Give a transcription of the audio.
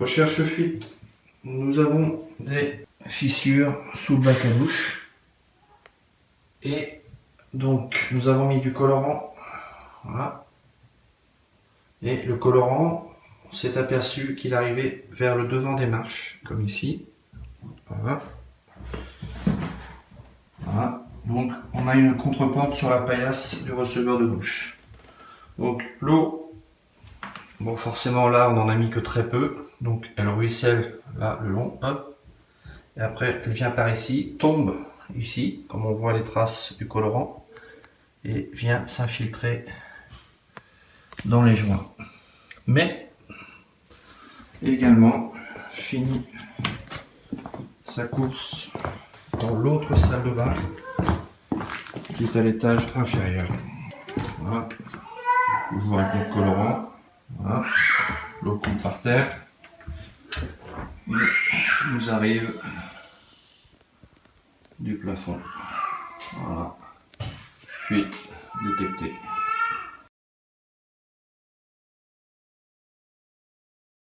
Recherche fuite. Nous avons des fissures sous le bac à douche. Et donc nous avons mis du colorant. Voilà. Et le colorant, on s'est aperçu qu'il arrivait vers le devant des marches, comme ici. Voilà. Voilà. Donc on a une contrepente sur la paillasse du receveur de douche. Donc l'eau, forcément là on en a mis que très peu, donc elle ruisselle là le long. Et après elle vient par ici, tombe ici, comme on voit les traces du colorant, et vient s'infiltrer dans les joints. Mais également finit sa course dans l'autre salle de bain qui est à l'étage inférieur. Voilà. Toujours avec notre colorant. Voilà. L'eau coule par terre. Et nous arrive du plafond. Voilà. Puis détecté.